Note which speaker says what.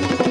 Speaker 1: Bye.